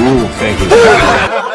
Ooh, thank you.